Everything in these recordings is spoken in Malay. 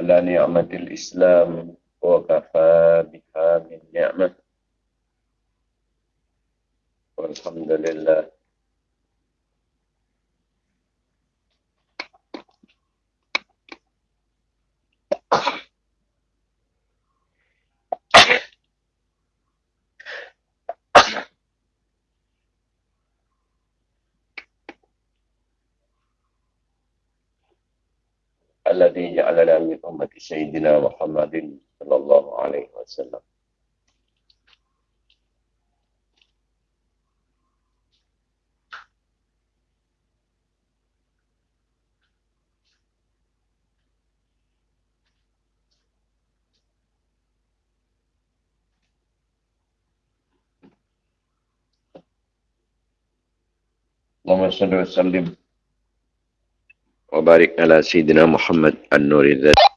ala ni'matil islam wa kafa biha min ni'mat. Walhamdulillah. سيدنا محمد صلى الله عليه وسلم. اللهم صل وسلم. وبارك على سيدنا محمد النور الذات.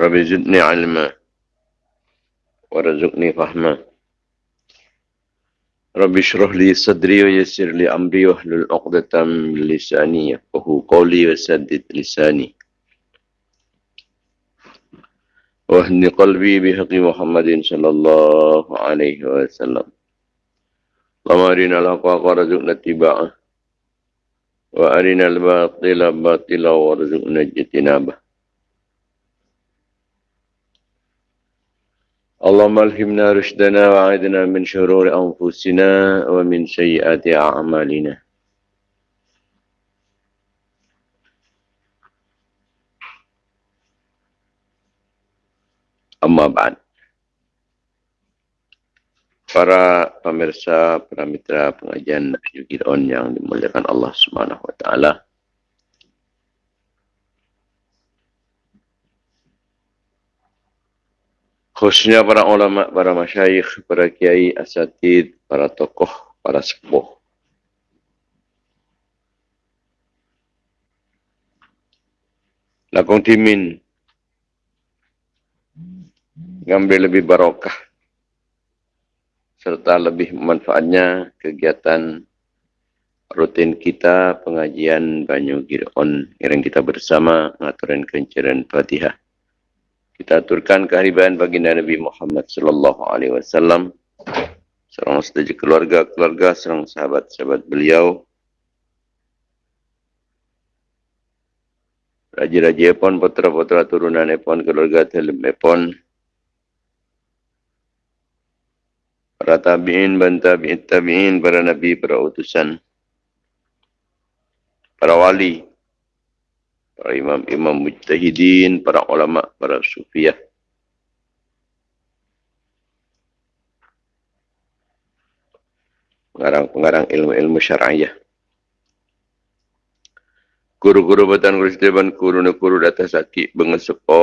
رب زدني علما ورزقني فهما رب اشرح لي صدري ويسر لي أمري واحلل عقدة من لساني يفقهوا قولي وسدد لساني. واهن قلبي بحق محمد صلى الله عليه وسلم. اللهم أرنا الحق وارزقنا اتباعه وأرنا الباطل باطلا وارزقنا اجتنابه. اللهم الهمنا رشدنا وعيدنا من شرور أنفسنا ومن سيئات أعمالنا أما بعد Para pemirsa, para mitra pengajian Yugidon yang dimuliakan Allah Subhanahu Wa Taala. Khususnya para ulama, para masyayikh, para kiai, asatid, para tokoh, para sepuh. Lakong timin ngambil lebih barokah serta lebih manfaatnya kegiatan rutin kita pengajian Banyu Giron yang kita bersama ngaturin kenceran Fatihah. Kita aturkan kehariban baginda Nabi Muhammad sallallahu alaihi wasallam serang setuju keluarga-keluarga serang sahabat-sahabat beliau. Raja-raja pun, putra-putra turunan pun, keluarga telem pun, para tabi'in, bantabi'in, tabi'in, para nabi, para utusan, para wali, para imam-imam mujtahidin, para ulama, para sufiah. Pengarang-pengarang ilmu-ilmu syar'iyah. Guru-guru batan guru setiapan guru ne guru data sakit bengesepo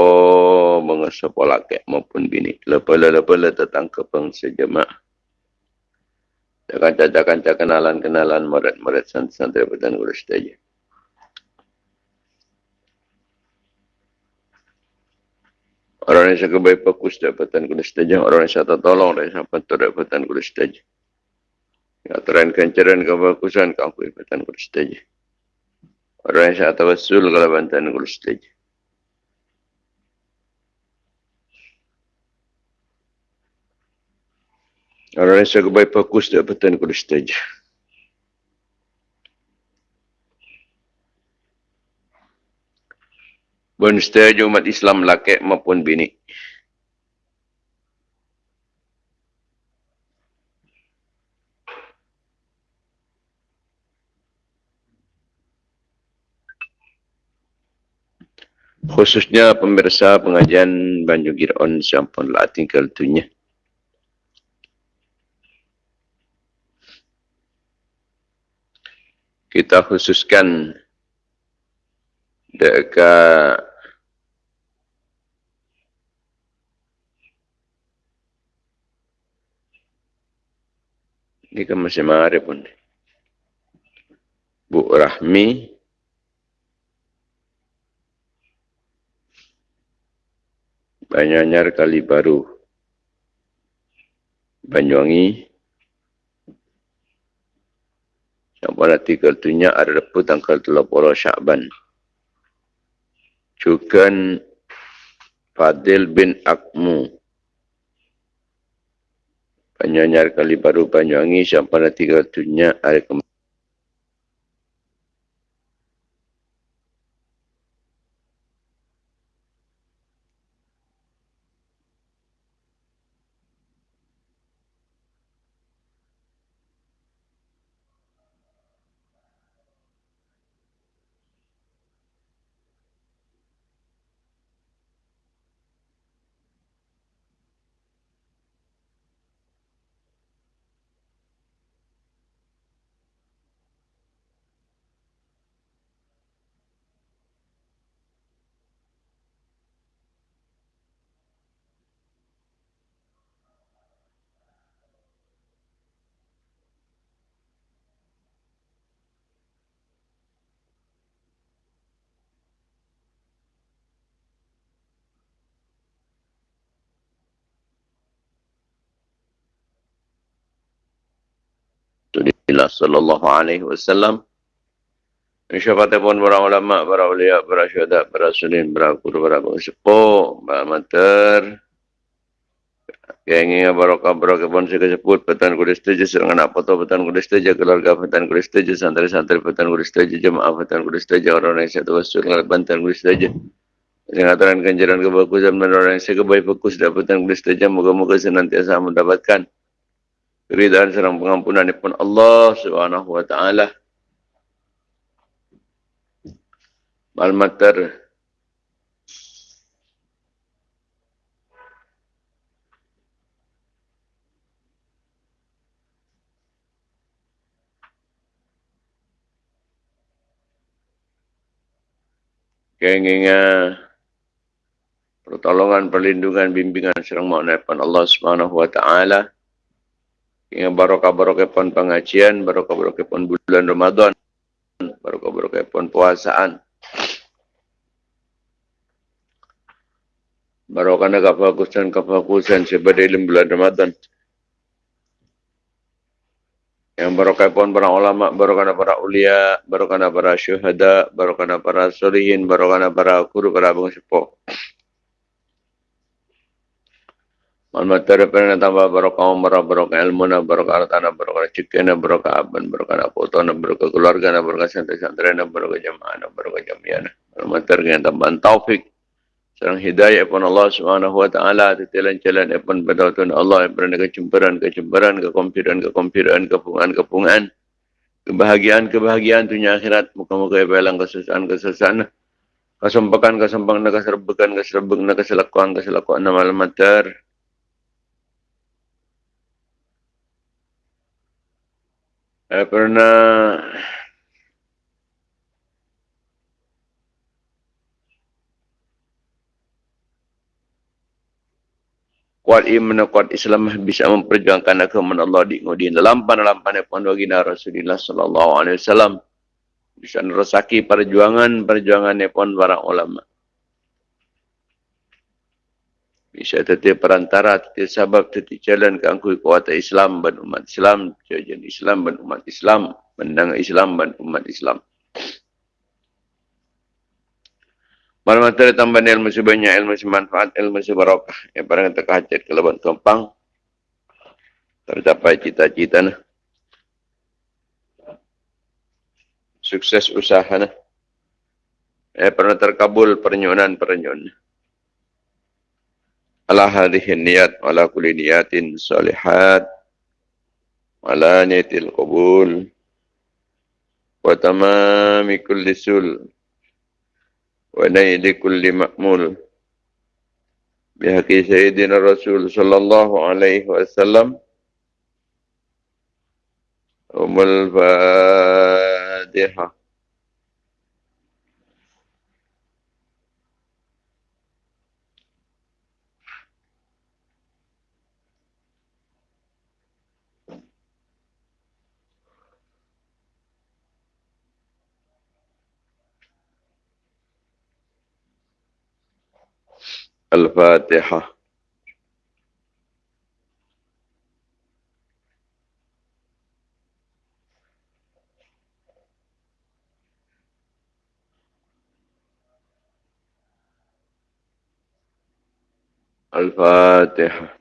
bengesepo laki maupun bini. Lepala-lepala tetang kepeng sejemaah. Jangan-jangan kenalan-kenalan murid-murid santri batan guru setiapan. Orang yang sangat baik fokus dapatan kuda setajah. Orang yang sangat tolong dan sangat dapatan kuda setajah. Ya, teren kencaran kebakusan kamu dapatan kuda setajah. Orang yang sangat tawasul kalau bantuan kuda setajah. Orang yang sangat baik fokus dapatan kuda setajah. Setuju umat Islam laki maupun bini. Khususnya pemirsa pengajian Banyu Giron sampun tinggal tunya. Kita khususkan dekat ni kan masih marah pun Bu Rahmi Banyanyar Kali Baru Banyuwangi Sampai nanti kertunya ada reput tanggal 10 Syakban. Syakban. Cukan Fadil bin Akmu. Banyanyar kali baru Banyuwangi sampai nanti kertunya ada Rasulullah sallallahu alaihi wasallam. Syafaat pun para ulama, para ulia, para syuhada, para sulin, para guru, para pengsepuh, para mater. Yang ingin barokah barokah pun saya sebut petan kudus tujuh serangan apa tu petan kudus tujuh keluarga petan kudus tujuh santri santri petan kudus tujuh jemaah petan kudus tujuh orang yang satu wasul petan kudus tujuh. Singkatan kenjaran kebagusan dan orang yang sekebaik fokus dapatan kudus tujuh moga-moga senantiasa mendapatkan keridaan serang pengampunan pun Allah Subhanahu wa taala. Malmater Kenginga pertolongan, perlindungan, bimbingan serang makna Allah Subhanahu wa taala yang barokah-barokah pun pengajian, barokah-barokah pun bulan Ramadan, barokah-barokah pun puasaan. Barokah nak kebagusan, kebagusan sebagai dalam bulan Ramadan. Yang barokah pun para ulama, barokah para ulia, barokah para syuhada, barokah para solihin, barokah para guru, para bangsa Almatara pernah tambah barokah umrah, barokah ilmu, barokah hartana, barokah rezeki, barokah aban, barokah foto, barokah keluarga, barokah santri-santri, barokah jamaah, barokah jamiah. Almatara yang tambah taufik, serang hidayah pun Allah Subhanahu wa taala tetilan jalan pun berdoa Allah yang pernah kecemburan, kecemburan, kekompiran, kekompiran, kepungan, kepungan. Kebahagiaan, kebahagiaan dunia akhirat. Muka-muka yang belang kesusahan, kesusahan. Kesempakan, kesempakan, keserbukan, keserbukan, keselakuan, keselakuan, nama almatar. Saya pernah kuat iman kuat Islam bisa memperjuangkan agama Allah di ngudin dalam pan-lampan pun baginda Rasulullah sallallahu alaihi wasallam. Bisa nerosaki perjuangan perjuangan pun para ulama bisa tetap perantara, tetap sebab, tetap jalan ke angkui kuat Islam dan umat Islam, jajan Islam dan umat Islam, menang Islam dan umat Islam. Malam materi tambahan ilmu sebanyak, ilmu semanfaat, ilmu sebarokah. Yang pada kata kehajat ke lebat tumpang. Tercapai cita-cita. Nah. Sukses usaha. Nah. Eh, pernah terkabul pernyunan-pernyunan ala hadhihi niyat ala kulli niyatin salihat. Ala niyatil qabul. Wa tamami kulli sul. Wa naili kulli ma'mul. Bihaqi sayyidina rasul sallallahu alaihi wasallam. Umul fatihah الفاتحة. الفاتحة.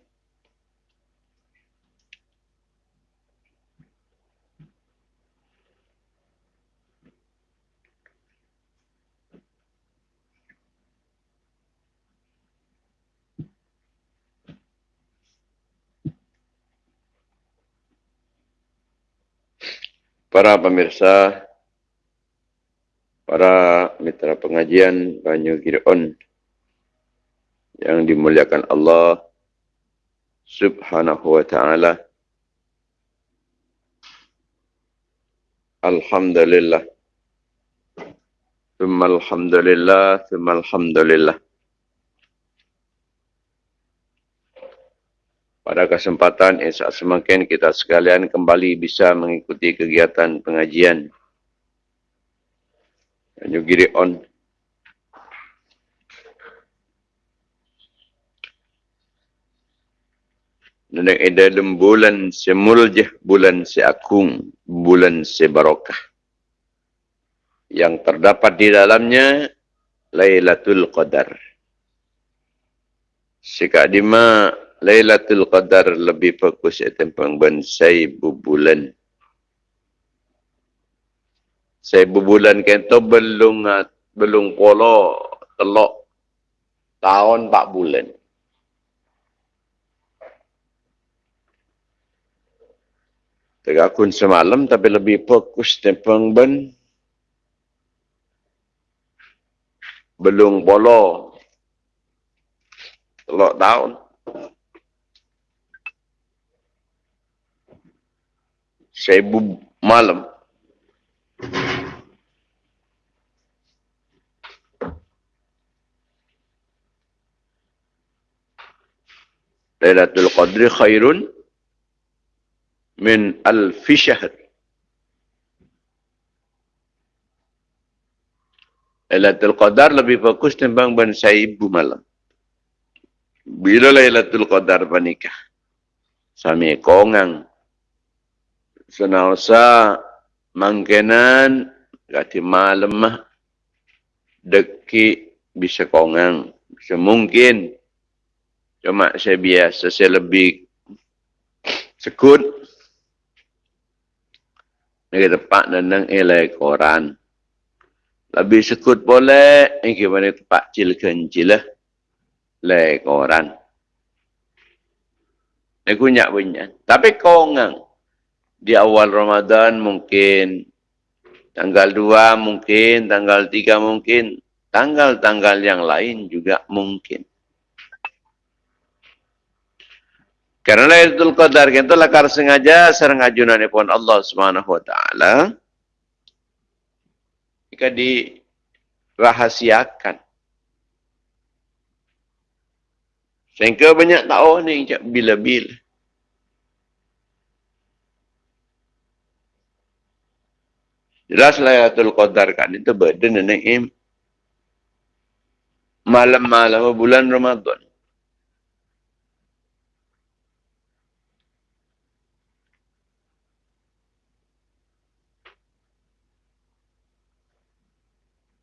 Para pemirsa, para mitra pengajian Banyu Giron yang dimuliakan Allah Subhanahu wa taala. Alhamdulillah. Thumma alhamdulillah, thumma alhamdulillah. Pada kesempatan ini semakin kita sekalian kembali bisa mengikuti kegiatan pengajian. Nyugiri on. Dan dalam bulan semuljah, bulan seakung, bulan sebarokah. Yang terdapat di dalamnya, Laylatul Qadar. Sikak Lailatul Qadar lebih fokus ya tentang bensai bulan. Saya bulan kento belum belum polo telok tahun 4 bulan. Tegakun semalam tapi lebih fokus tentang ben belum polo telok tahun. Seribu malam. Lailatul Qadri khairun min alfi syahr. Lailatul Qadar lebih fokus tentang ban seribu malam. Bila Lailatul Qadar panikah? Sami kongang senausa mangkenan gati malam deki bisa kongang. Bisa mungkin. Cuma saya biasa saya lebih sekut. Ini tepat nendang elai koran lebih sekut boleh ini gimana tepat cil kencil lah. Le koran ini kunyak punya tapi kongang di awal Ramadan mungkin, tanggal 2 mungkin, tanggal 3 mungkin, tanggal-tanggal yang lain juga mungkin. Karena Lailatul Qadar itu lakar sengaja serang ajunan pun Allah Subhanahu wa taala. Jika dirahasiakan. Sehingga banyak tahu ni bila-bila. Jelas Lailatul Qadar kan itu badan naim malam-malam bulan Ramadan.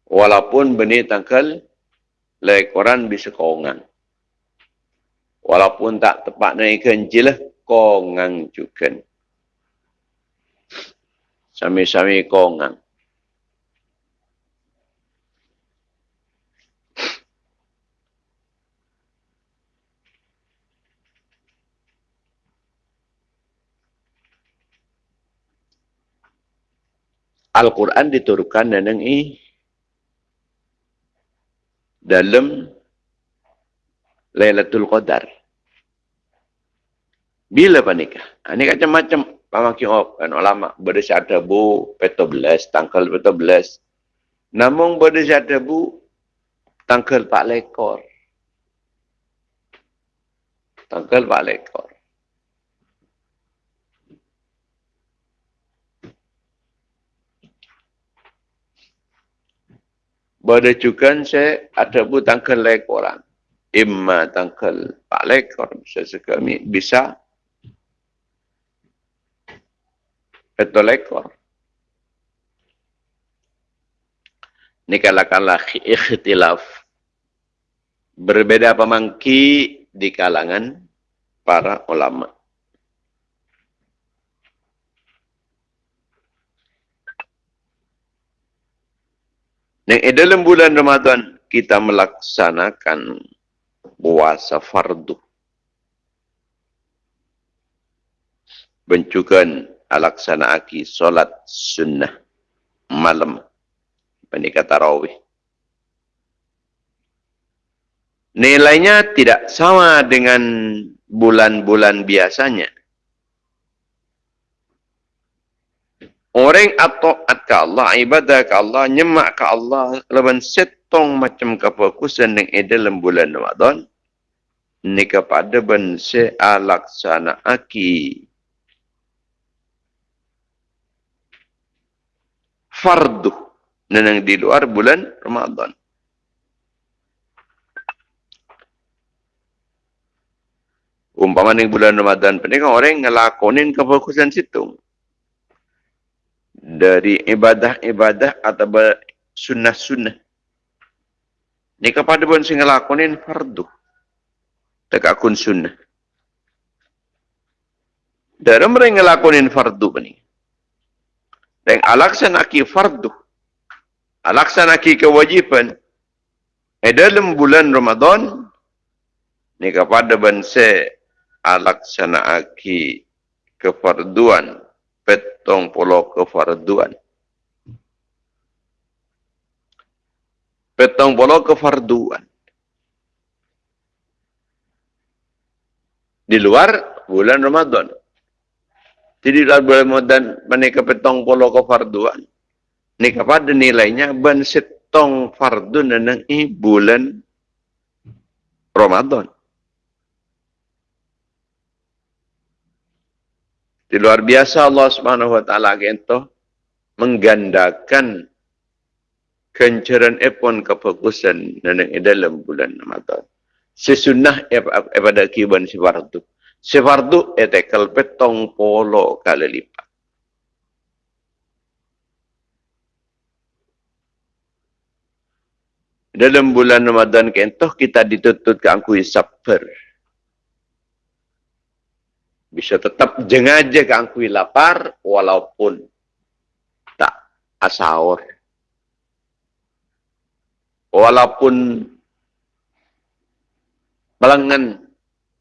Walaupun benih tangkal lai Quran bisa kongang. Walaupun tak tepat naik kenjilah kongang juga sami-sami kongang. Al-Quran diturunkan dan ini dalam Lailatul Qadar. Bila panikah? Ini macam-macam pamaki op kan ulama berdasar bu peto belas tangkal peto belas namun berdasar bu tangkal pak lekor tangkal pak lekor Pada cukan saya ada bu tangkal lekoran. imma tangkal pak lekor bisa bisa betul lekor ini kala-kala ikhtilaf. Berbeda pemangki di kalangan para ulama. Yang dalam bulan Ramadan kita melaksanakan puasa fardu. Bencukan alaksana aki solat sunnah malam. Penikah tarawih. Nilainya tidak sama dengan bulan-bulan biasanya. Orang atau ke Allah, ibadah ke Allah, nyemak ke Allah, leban setong macam kefokusan yang ada dalam bulan Ramadan, ni kepada bense alaksana aki fardu nenang di luar bulan Ramadan. Umpama ni bulan Ramadan, penting orang ngelakonin kefokusan situ dari ibadah-ibadah atau sunnah-sunnah. Ini kepada pun sing ngelakonin fardu. Tak akun sunnah. Dari mereka ngelakonin fardu ni. Dan alaksanaki fardu. Alaksanaki kewajiban. Eh dalam bulan Ramadan. Ini kepada bangsa alaksanaki kefarduan petong puluh kefarduan. Petong puluh kefarduan. Di luar bulan Ramadan. Jadi di luar bulan Ramadan, menikah petong puluh kefarduan. Ini kepada nilainya, ban setong fardu nenang i bulan Ramadan. Di luar biasa Allah Subhanahu wa taala gento menggandakan kencaran epon kefokusan neneng dalam bulan Ramadan. Sesunnah pada kiban si fardu. Si fardu etekel petong polo kali lipat. Dalam bulan Ramadan kentoh kita dituntut ke angkui sabar bisa tetap jengaja kangkui lapar walaupun tak asaur. Walaupun belengan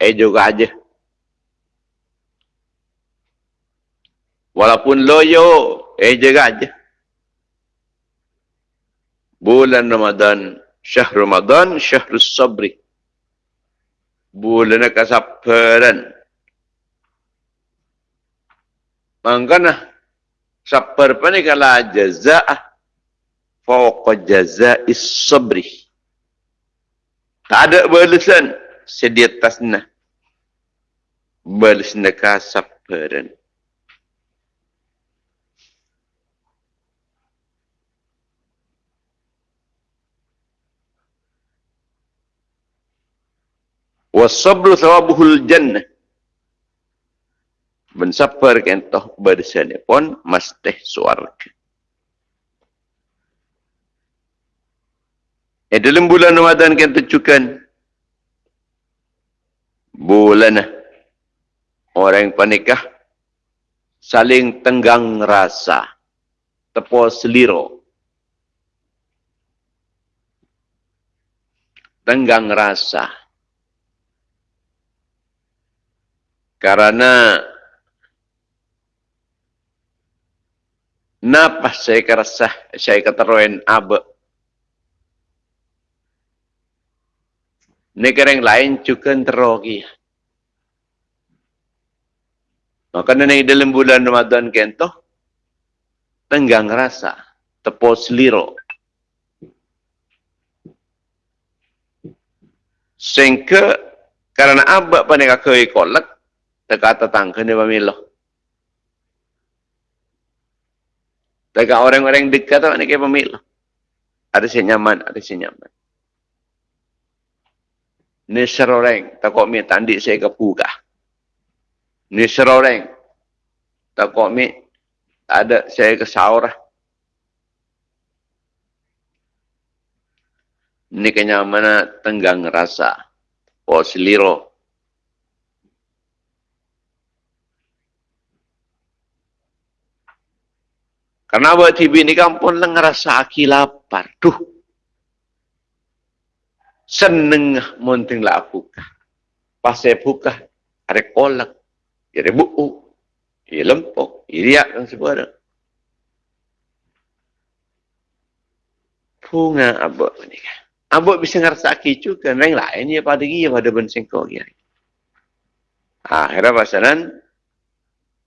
eh juga aja. Walaupun loyo eh juga aja. Bulan Ramadan, syahr Ramadan, syahrus sabri. Bulan kesabaran. Mangkana sabar pani kala jaza'ah fawqa jaza'is sabri. Tak ada balasan sedia tasna. Balas neka Wasabru thawabuhul jannah. Mensapar kentoh bersani pun mesti suarga. Eh dalam bulan Ramadan kita tujukan bulan orang panikah saling tenggang rasa tepo seliro. Tenggang rasa karena Napa saya kerasa saya keteruin abe. Negara yang lain juga terogi. Maka nanti dalam bulan Ramadan kento tenggang rasa tepos liro. Sehingga karena abak panika koi kolak teka tetangga ni pemilah. Dekat orang-orang dekat tu, ni kaya pemilik. Ada si nyaman, ada si nyaman. Ni seroreng. Takut mi tandik saya ke puka. Ni seroreng. Takut mi ada saya ke sahur. Ni kenyamanan tenggang rasa. Oh seliro. Karena buat TV ni kampung lah ngerasa aki lapar. Duh. Seneng monting lah buka. Pas saya buka. Ada kolak. Ada buku. Ia lempok. Ia riak dan sebagainya. Bunga abok ni kan. Bisa ngerasa aki juga. Yang lain ya pada dia pada bensengkau. Ya. Akhirnya pasaran.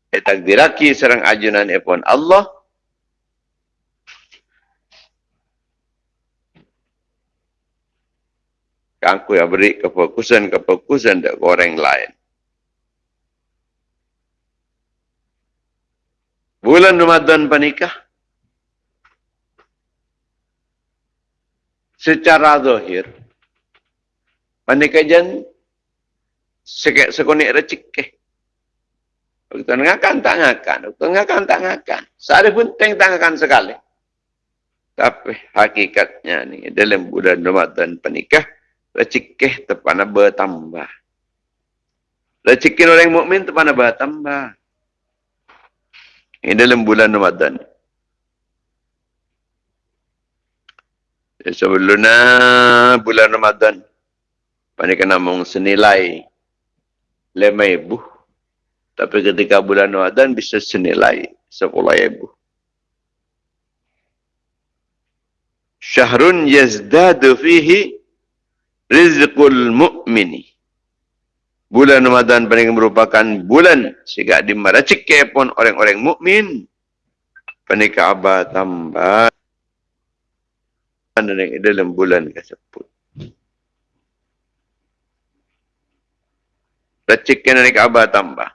Eh, takdiraki serang ajunan epon Allah. Aku yang beri kefokusan-kefokusan ke orang lain. Bulan Ramadan panikah. Secara zahir. Panikah jan sekek sekonik recik ke. Waktu ngakan tak ngakan. Waktu ngakan tak ngakan. Sehari pun teng tak ngakan sekali. Tapi hakikatnya ni dalam bulan Ramadan panikah rezeki tepana bertambah. Rezeki orang mukmin tepana bertambah. Ini dalam bulan Ramadan. Ya, sebelumnya bulan Ramadan. Panik kena mong senilai lima ibu. Tapi ketika bulan Ramadan bisa senilai sepuluh ibu. Syahrun yazdadu fihi rizqul mu'mini. Bulan Ramadan paling merupakan bulan sehingga dimaracik pun orang-orang mukmin. Panika abah tambah dalam bulan tersebut. Racikkan naik abah tambah.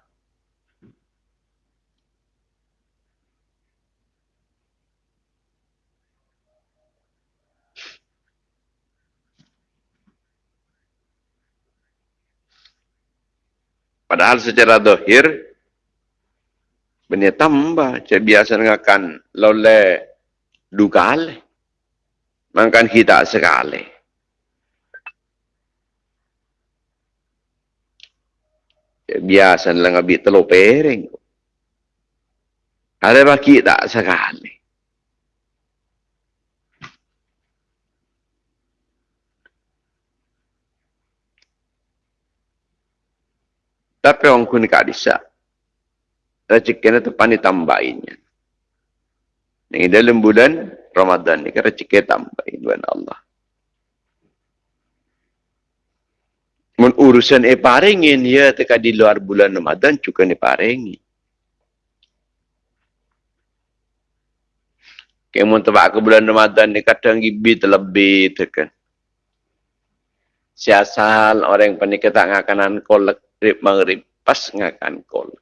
Padahal secara dohir, benda tambah. Saya biasa dengarkan lole dua kali. Makan kita sekali. Saya biasa dengar telur piring. Ada baki tak sekali. Tapi orang kuni kak disa. Rezeki itu pani tambahinnya. Ini dalam bulan Ramadan ini kan rezeki tambahin bulan Allah. Mun urusan e paringin ya teka di luar bulan Ramadan juga ni paringi. Kemun tebak ke bulan Ramadan ni kadang gibi terlebih tekan. Siasal orang panik tak ngakanan kolek rib maghrib pas ngakan kol.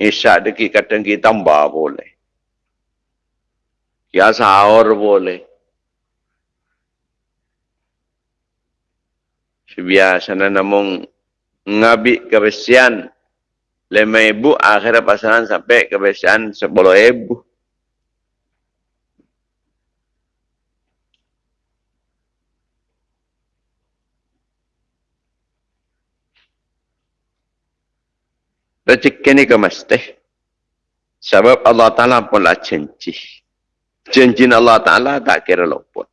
Isya deki kadang kita tambah boleh. Ya sahur boleh. Sebiasa na namong ngabi kebesian lima ibu akhirnya pasangan sampai kebesian sepuluh ibu. Rezeki ni ke mesti. Sebab Allah Ta'ala pun lah janji. Janji Allah Ta'ala tak kira luput.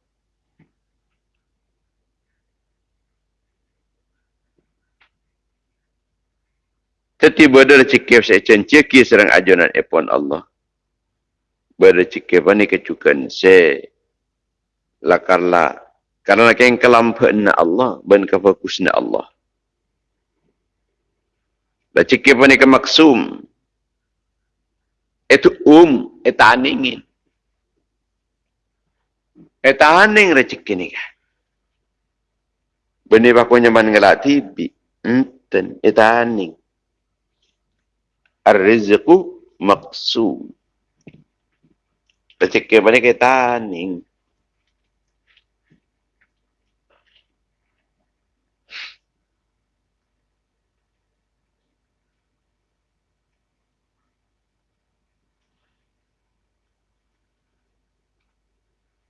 Jadi berada rezeki saya janji ki serang ajunan epon Allah. Berada rezeki apa ni kecukan saya lakarlah. Karena yang kelampuan Allah, ben kefokusnya Allah. Rezeki pun ikan maksum. Itu um, itu aningin. Itu aning rezeki ni kan. Benih baku nyaman ngelak tibi. Enten, itu aning. Ar-rizku maksum. Rezeki pun ikan aning.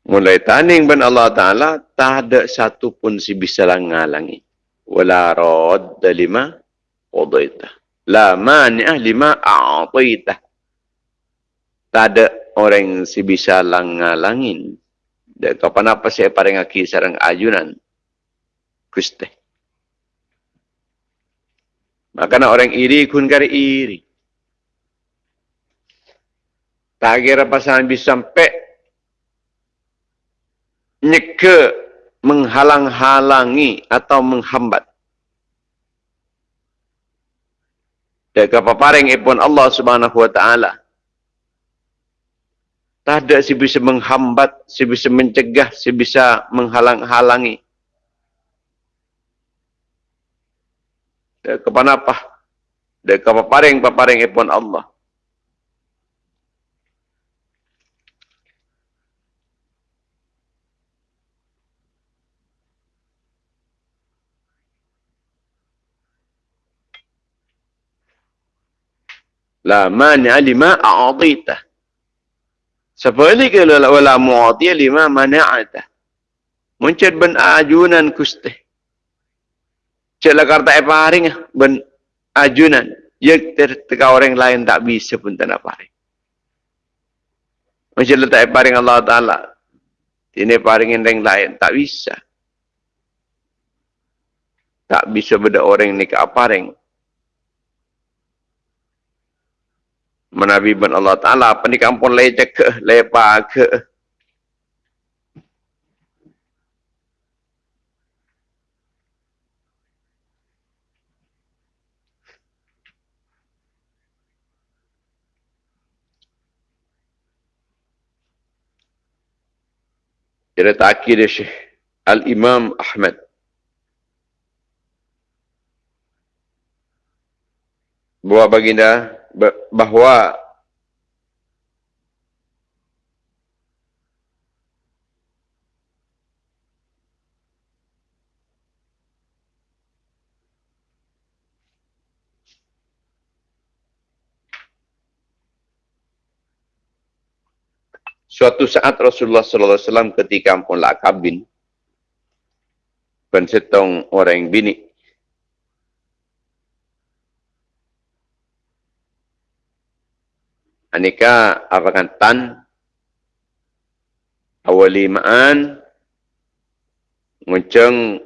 Mulai taning ban Allah Ta'ala, tak ada satu pun si bisa ngalangi. Wala radda lima wadaitah. La mani'ah lima a'ataitah. Tak ada orang si bisa ngalangin. Dan kapan apa saya paling aki sarang ajunan. Kuste. Maka orang iri kun kari iri. Tak kira pasangan bisa sampai nyeke menghalang-halangi atau menghambat. Dan kepaparing ipun Allah subhanahu wa ta'ala. Tak ada si bisa menghambat, si bisa mencegah, si bisa menghalang-halangi. Dan kepanapah. Dan kepaparing-paparing ipun Allah. La mani'a lima a'adita. Seperti kalau wala mu'atiya lima mani'ata. Muncul ben ajunan kuste. Cik karta eparing ben ajunan. Ya terteka orang lain tak bisa pun tak nak paring. Macam letak paring Allah Ta'ala. Ini paringin orang lain. Tak bisa. Tak bisa beda orang ni ke paring. Menabi ban Allah Ta'ala apa ni kampung lecek ke lepa ke. Jadi takkir Syekh. Al-Imam Ahmad. Bahawa baginda bahawa Suatu saat Rasulullah sallallahu alaihi wasallam ketika lah kabin pensetong orang bini Anika apakan tan awalimaan ngunceng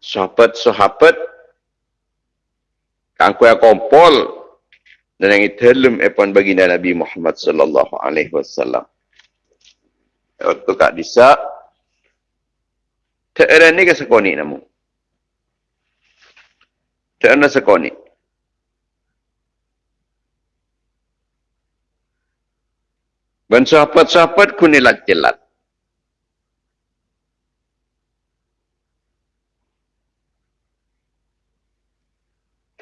sahabat-sahabat kang kuya kompol dan yang itelum epon baginda Nabi Muhammad sallallahu alaihi wasallam. Waktu kak disa Teera ni ke sekoni namu. Teera sekoni. Dan sahabat-sahabat kunilat jelat.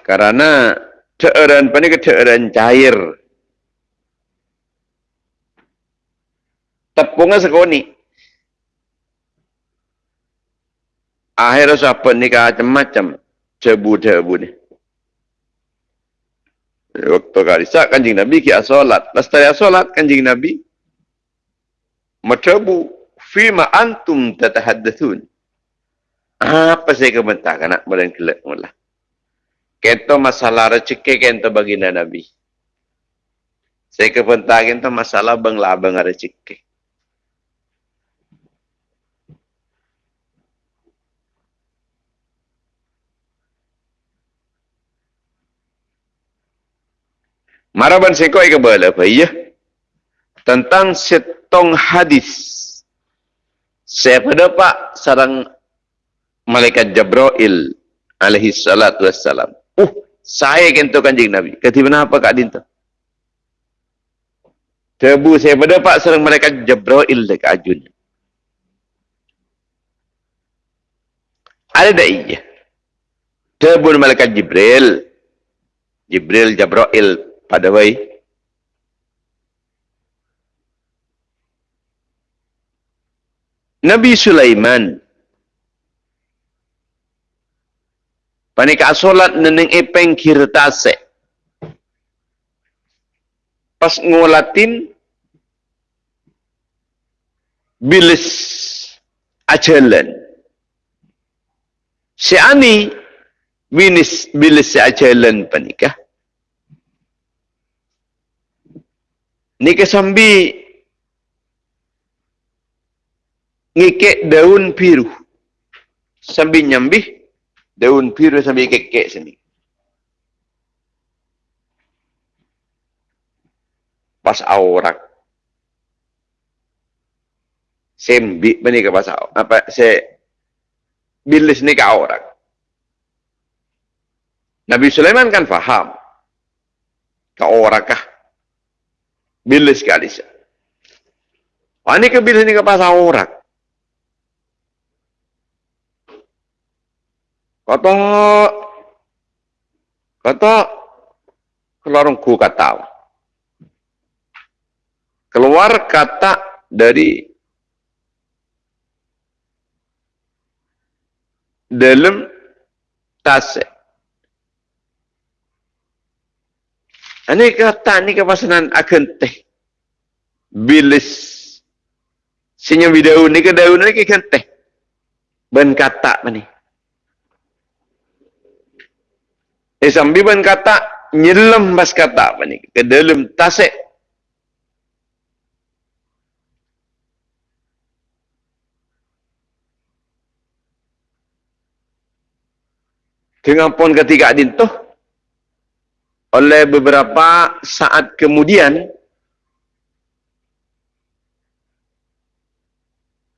Karena teeran pani ke teeran cair. Tepungnya sekoni. Akhirnya sahabat ni macam-macam. Cebu-cebu ni. Waktu karisa kanjing Nabi kia solat. Lestari solat kanjing Nabi. Macabu. Fima antum tatahaddathun. Apa saya kebentak anak badan kelak mula. Kento masalah rezeki kento baginda Nabi. Saya kebentak kento masalah bang labang rezeki. Maraban seko ke bala apa ya? Tentang setong hadis. Saya pada pak sarang malaikat Jabrail alaihi salatu wassalam. Uh, saya kento kanjing Nabi. Kati apa kak dinta? Tebu saya pada pak sarang malaikat Jabrail dekat ajun. Ada tak iya? Tebu malaikat Jibril. Jibril Jabrail pada way Nabi Sulaiman panika solat neneng epeng kirtase pas ngolatin bilis ajalan. Si ani bilis bilis ajalan panikah. Nika sambi ngikek daun biru. Sambil nyambih daun biru sambil kekek sini. Pas aurak. Sembi bani ke pas apa se bilis ni ke aurak. Nabi Sulaiman kan faham. Ke aurakah. Bilis ke alisa. Wah ni ke bilis ni ke pas aurak. Kata kata keluar ku kata. Keluar kata dari dalam tas. Ini kata ni kepasanan akan teh. Bilis. Sinya video ni ke daun ni ke teh. Ben kata ni. Eh sambiban kata nyelam bas kata apa ni ke dalam tasik. Dengan pun ketika adin tu oleh beberapa saat kemudian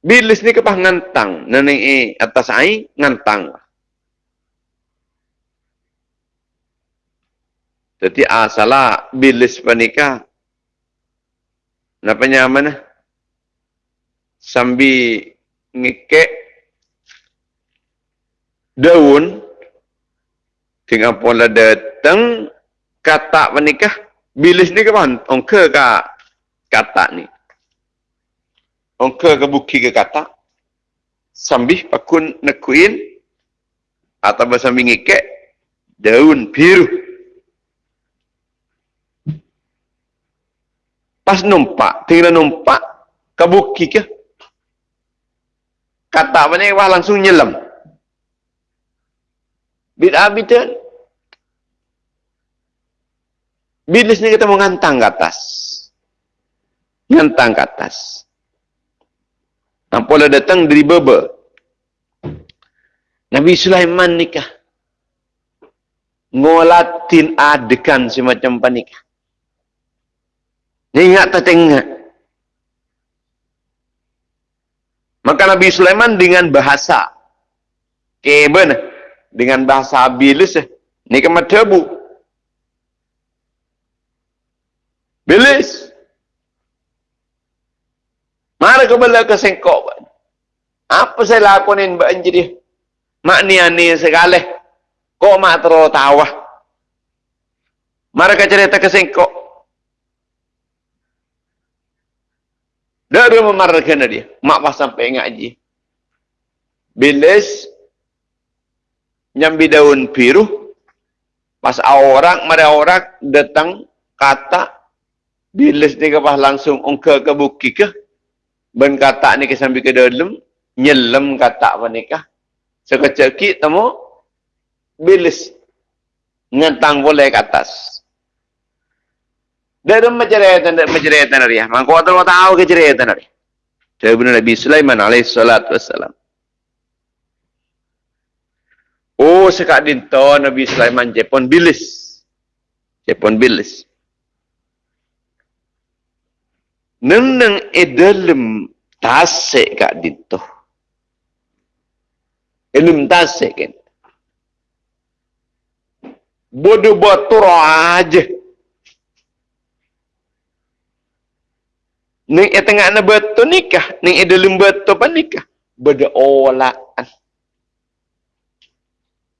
bilis ni kepah ngantang neneng e atas ai ngantang Jadi asalah bilis panika. Napa nyaman? Sambi ngekek daun dengan pola datang kata panika bilis ni kapan ongke ka kata ni ongke ke buki ke kata sambil pakun nekuin atau sambil ngekek daun biru Pas numpak, tinggal numpak, ke? Kata apa ni, wah langsung nyelam. Bid'ah bid'ah. Bilis ni kita mengantang ke atas. Ngantang ke atas. Nampak datang dari bebe. Nabi Sulaiman nikah. Ngolatin adegan semacam panikah. Ingat tak ingat? Maka Nabi Sulaiman dengan bahasa keben dengan bahasa bilis ni ke Bilis. Mara ke bala ke sengkok. Apa saya lakonin mbak anjir Mak ni ani sekali. Kok mak terlalu tawah. Mara cerita ke sengkok. Dari memarahkan dia. Mak pas sampai ngaji. Bilis. Nyambi daun biru. Pas orang, mada orang datang kata. Bilis ni ke pas langsung ungka ke buki ke. Ben kata ni ke sambil ke dalam. Nyelam kata apa ni kah. Sekecil temu. Bilis. Ngentang boleh ke atas. Dari menceritakan menceritakan dia. Mangko tahu tahu ke cerita dia. Dari Nabi Sulaiman alaihi salatu wassalam. Oh sekak dinto Nabi Sulaiman Jepun bilis. Jepun bilis. Neng neng edalem tasik kak dinto. Elum tasik kan. Bodoh batur aja. Ning e tengah na beto nikah, ning e dalam beto pa nikah. Beda olaan.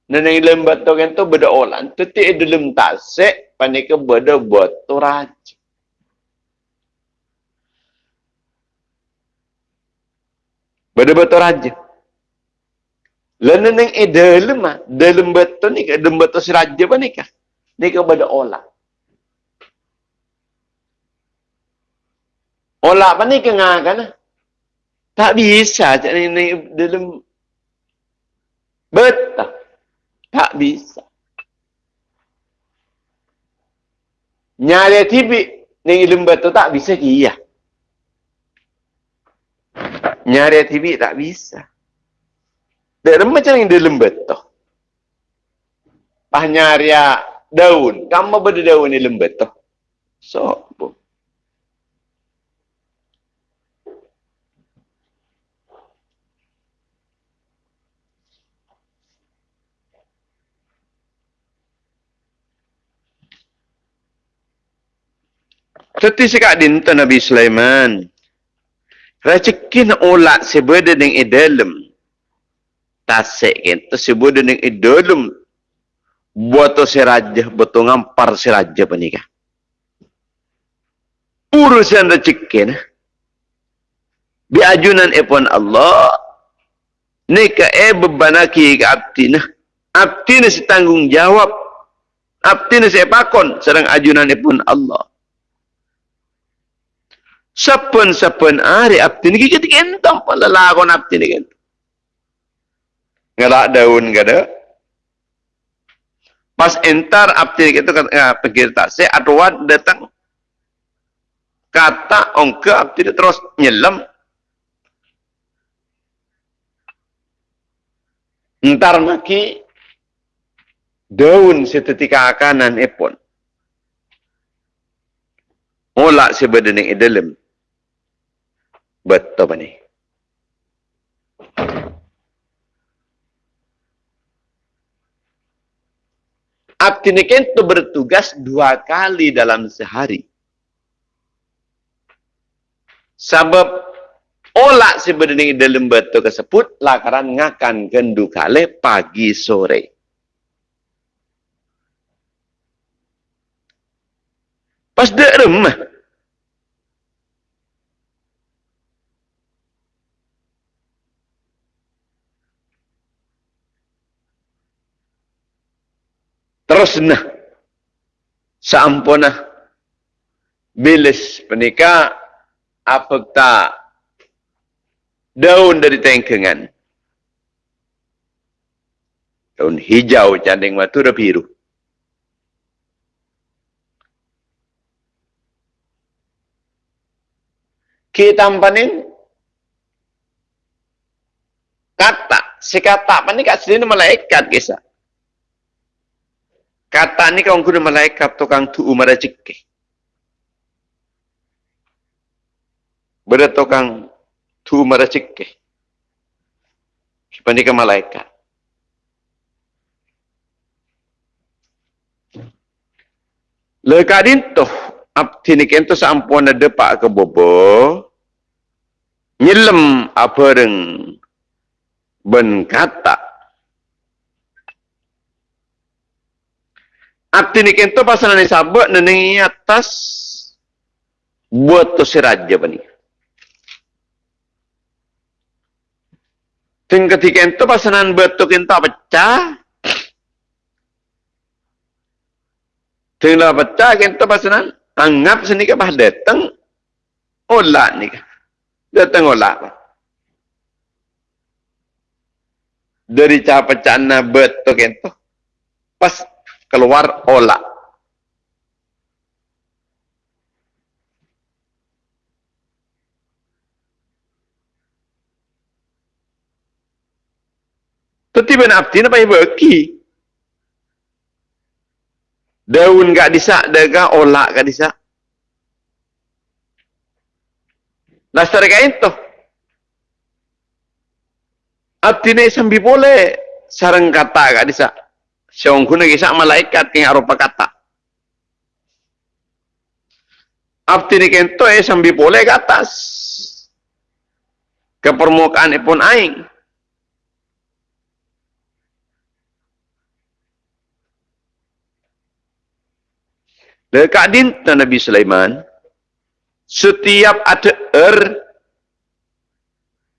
Na ning dalam beto kan tu beda olaan. Tu ti e dalam tasik, pa nikah beda beto raja. Beda beto raja. Lalu ning e dalam ah, dalam beto nikah, dalam beto si raja pa nikah. Nikah beda olaan. Olah apa ni kena kan? Tak bisa jadi ni dalam betul. Tak bisa. Nyari TV ni ilmu betul tak bisa dia. Nyari TV tak bisa. Dalam macam yang dalam betul. Pah nyari daun. Kamu berdaun ni lembut tu. So, bu. Teti sekak dinta Nabi Sulaiman. Racekin olat sebeda dengan idalem. Tasik kan. Sebeda dengan idalem. Buat si raja. Betul ngampar si raja penikah. Urusan racekin. Biajunan epon Allah. Nika e bebanaki ke abdi nah. Abdi si tanggung jawab. Abdi si pakon. Sedang ajunan epon Allah. Sapan-sapan hari abdi ni kita kentang pala lakon abdi ni kentang. Ngelak daun kada. Pas entar abdi ni kita kata pergi tak se adwat datang. Kata ongke abdi ni terus nyelam. Entar maki daun setetika akanan epon. Olak sebedening dalam. Ni. Abdi itu bertugas dua kali dalam sehari. Sebab olak sebenarnya dalam betul tersebut lakaran ngakan gendu kali pagi sore. Pas dek remah. Terus nah sampuna bilis penika apa tak? Daun dari tengkengan. Daun hijau canding watu dah biru. Kita tampanin kata si kata apa ni kat sini malaikat kisah Kata ni kau guna malaikat tukang tu umar cikke. Beda tukang tu umar cikke. Siapa malaikat? Lekadin tu, abdi ni kento sampun ada pak ke bobo, nyelem apa reng ben kata Arti ni kento pasal ni sabak nengi atas buat tu si raja bani. Ting ketika itu pasanan betul kita pecah. Ting lah pecah kita pasanan anggap sini ke bah datang olah ni ke. Datang olah. Dari cara pecah na betul kita. Pas keluar olah. Tetapi nak abdi nak payah berki. Daun gak disak, daga olak gak disak. Lastar kain tu. Abdi ni sambil boleh sarang kata gak disak. Siang kuna kisah malaikat yang arupa kata. Abdi ni kento eh sambil boleh ke atas. Ke permukaan pun aing. Dekat dinta Nabi Sulaiman, setiap ada er,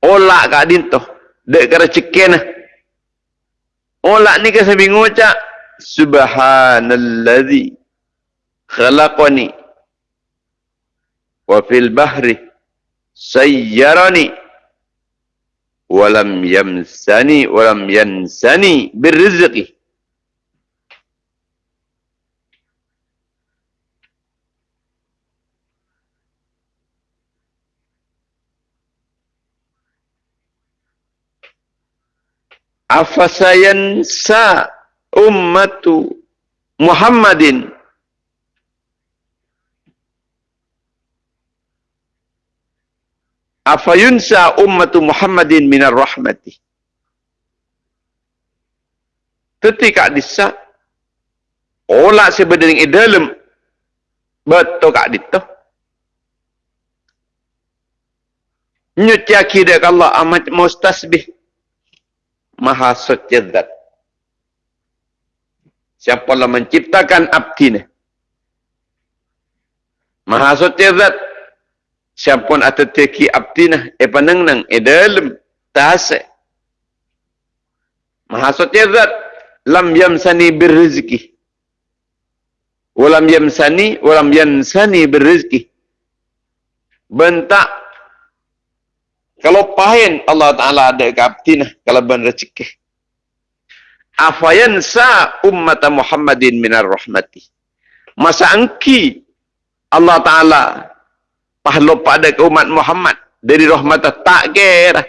olak kat dinta, dek kera cekenah. Olak ni saya bingung cak. Subhanalladzi khalaqani wa fil bahri sayyarani walam yamsani walam yansani birrizqi afasayan sa ummatu Muhammadin. Afayunsa ummatu Muhammadin minar rahmati. Ketika disa. Ola sebenarnya dalam betul kak dito. Nyuci akidah Allah amat mustasbih maha suci zat. Siapa yang menciptakan abdi ni? Maha suci zat. Siapa yang ada teki abdi ni? Eh panang nang, eh dalam, tahasa. Maha suci zat. Lam yamsani birrizki. Walam yamsani, walam yansani birrizki. Bentak kalau pahin Allah Ta'ala ada ke abdina kalau ban rezeki. Afayansa ummat Muhammadin minar rahmati. Masa angki Allah Ta'ala pahlo pada ke umat Muhammad dari rahmat tak kira.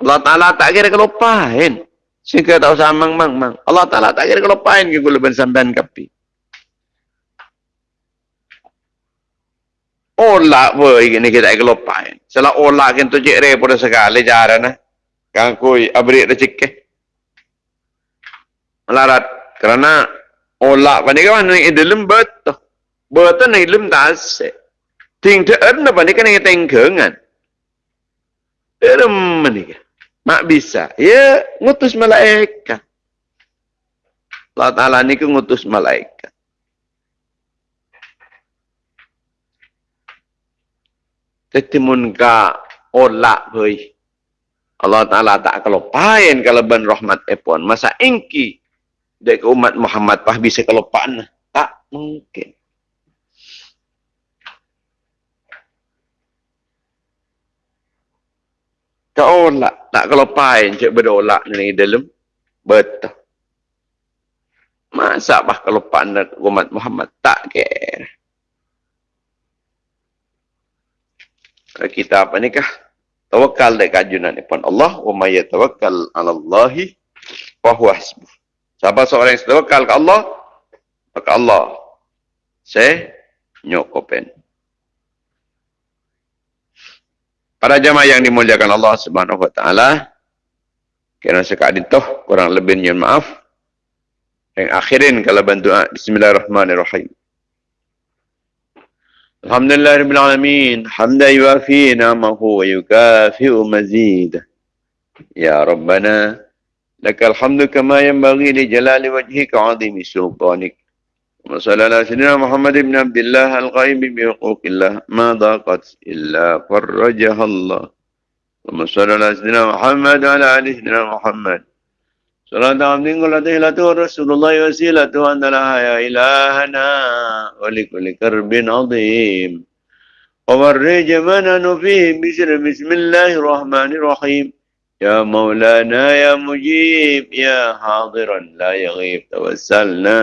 Allah Ta'ala tak kira kalau pahin. Sehingga tak usah mang mang mang. Allah Ta'ala tak kira kalau pahin ke gula sampean kapi. Ola apa ini kita kelopain. Salah ola kan tu cik repot sekali cara na. Kang kui abri rezeki. Melarat kerana ola pani kan ni dalam betul. Betul ni tak se. Ting tu ada pani kan ni tengkengan. Dalam ni Mak bisa. Ya, ngutus malaikat. Allah Ta'ala ni ke ngutus malaikat. Tetimun ka olak hoi. Allah Ta'ala tak kalau pain kalau ban rahmat epon. Masa ingki dek umat Muhammad pah bisa kalau pan tak mungkin. Kau olak tak kalau pain cek berdolak ni dalam betul. Masa pah kalau pan umat Muhammad tak kira. Kita apa ni kah? Tawakal dek kajunan ni pun Allah. Wa ma yatawakkal ala Allahi. Wa huwa hasbuh. Siapa seorang yang tawakal ke Allah. Maka Allah. Saya nyokopen. Para jamaah yang dimuliakan Allah subhanahu wa ta'ala. Kira sekadar itu kurang lebih maaf. Yang akhirin kalau bantu Bismillahirrahmanirrahim. الحمد لله رب العالمين حمدا يوافي نعمه ويكافئ مزيده يا ربنا لك الحمد كما ينبغي لجلال وجهك وعظيم سلطانك وصلى على سيدنا محمد بن عبد الله الغيب بحقوق الله ما ضاقت إلا فرجها الله وصلى على سيدنا محمد وعلى آل سيدنا محمد صلاة عبد قلته رسول الله وسيلته أن لها يا إلهنا ولكل كرب عظيم ومرج منن فيه بسر بسم الله الرحمن الرحيم يا مولانا يا مجيب يا حاضرا لا يغيب توسلنا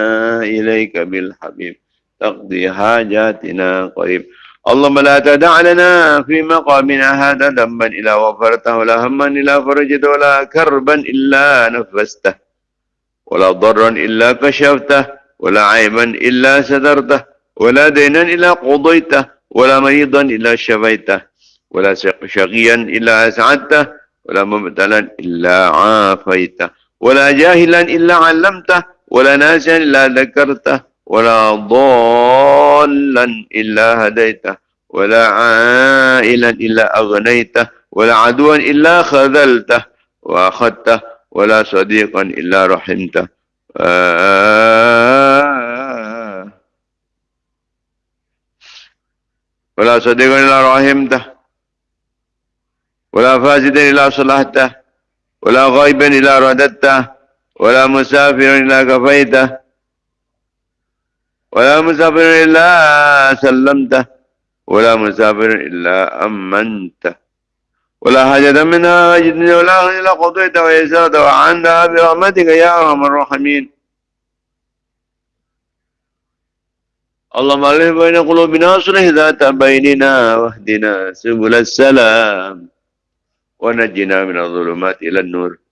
إليك بالحبيب تقضي حاجاتنا قريب اللهم لا تدع لنا في مقامنا هذا ذنبا إلا غفرته ولا هما إلا فرجته ولا كربا إلا نفسته ولا ضرا إلا كشفته ولا عيبا إلا سترته ولا دينا إلا قضيته ولا مريضا إلا شفيته ولا شقيا إلا أسعدته ولا مبتلا إلا عافيته ولا جاهلا إلا علمته ولا ناسا إلا ذكرته. ولا ضالا إلا هديته ولا عائلا إلا أغنيته ولا عدوا إلا خذلته وأخذته ولا صديقا إلا رحمته. ولا صديقا إلا رحمته ولا فاسدا إلا صلحته ولا غيبا إلا رددته ولا مسافرا إلا كفيته ولا مسافر إلا سلمته ولا مسافر إلا أمنته ولا حاجة منها جدني ولا إلا قضيت ويسرت. وعنها برحمتك يا أرحم الراحمين. اللهم ألف بين قلوبنا صلح ذات بيننا واهدنا سبل السلام. ونجنا من الظلمات إلى النور.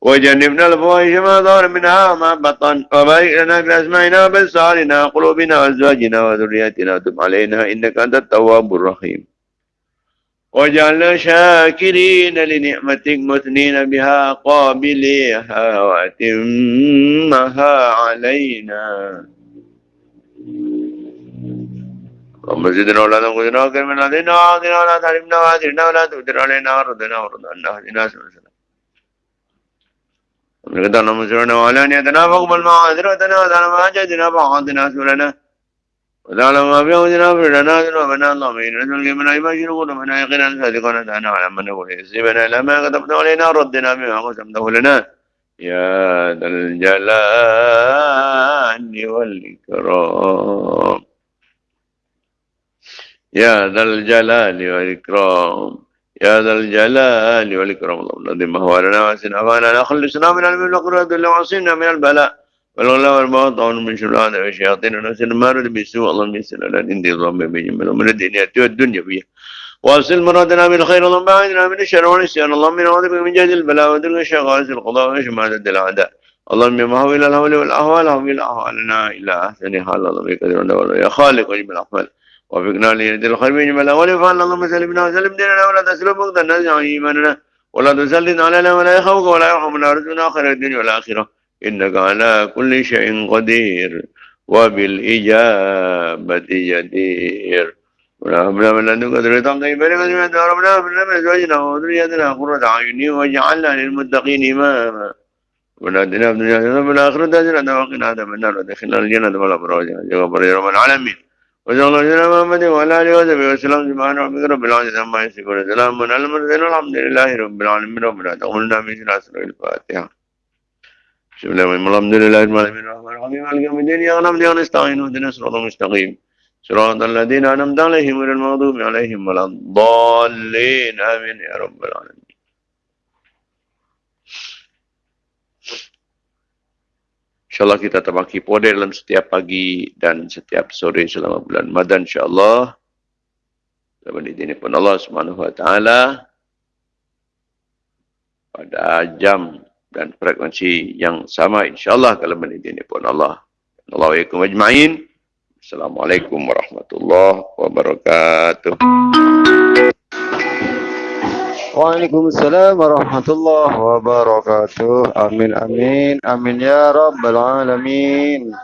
وجنبنا الفواحش ما ظهر منها وما بطن وبارك لنا في أسمائنا وبصارنا وقلوبنا وأزواجنا وذرياتنا. وتب علينا إنك أنت التواب الرحيم. وجعلنا شاكرين لنعمتك مثنين بها قابليها وأتمها علينا. اللهم زدنا ولا تنقذنا وكرمنا لنا وعاذنا ولا وعاذنا ولا تؤثر علينا. وردنا وردنا اهدنا سبل ولقد مسرنا ولا نيتنا فاقبل ما حضرتنا وتعالى ما حاجتنا فحاضنا سولنا. وتعالى ما في أوزنا فرنا ذنوبنا اللهم إن رسولك من أي بشر قلوبنا يقينا صادقنا تعالى على من نقول. علينا ردنا بما قسمته لنا يا ذا الجلال والإكرام. يا ذا الجلال والإكرام. يا ذا الجلال والإكرام. اللهم الذي مهوالنا واسنا فانا خلصنا من المن وقرة وعصينا من البلاء والغلا والباطل من شر هذا والشياطين ونفس المارد بالسوء اللهم يسر لنا عندي ضم بجمل من الدنيا والدنيا فيها. واصل مرادنا من الخير. اللهم بعدنا من الشر والنسيان. اللهم نعوذ بك من جهد البلاء ودرك الشقاء القضاء وشماتة الأعداء. اللهم ما هو إلى الهول والأهوال. هم إلى أهوالنا إلى أحسن حال اللهم يقدر يا خالق وجب الأحوال. وفقنا ليرد الخير من الأول فعل اللهم سلمنا وسلم. ديننا ولا تسلم نزع إيماننا ولا تسلط علينا ولا يخوك ولا يرحمنا. ورزقنا خير الدنيا والآخرة. إنك على كل شيء قدير وبالإجابة جدير. ونحمنا من لدنك ذرية طيبة لك من ربنا من أزواجنا وذريتنا قرة أعين واجعلنا للمتقين إماما. ونادنا في الدنيا وفي الآخرة حسنة وقنا عذاب النار. ودخلنا الجنة والأبرار يا رب العالمين. وصلى الله على محمد وعلى اله وصحبه وسلم سبحان ربك رب العزة عما يصفون سلام على المرسلين والحمد لله رب العالمين ربنا تقبلنا من شر اسرار الفاتحة بسم الله الرحمن الحمد لله رب العالمين الرحمن الرحيم مالك يوم الدين يا نعم يا نستعين اهدنا الصراط المستقيم صراط الذين انعمت عليهم غير المغضوب عليهم ولا الضالين امين يا رب العالمين InsyaAllah kita terbagi puasa dalam setiap pagi dan setiap sore selama bulan Ramadan insyaAllah. Dalam ini pun Allah Subhanahu Wa Taala pada jam dan frekuensi yang sama insyaAllah kalau menit ini pun Allah. Assalamualaikum ajma'in. Assalamualaikum warahmatullahi wabarakatuh. وعليكم السلام ورحمة الله وبركاته. آمين آمين آمين يا رب العالمين.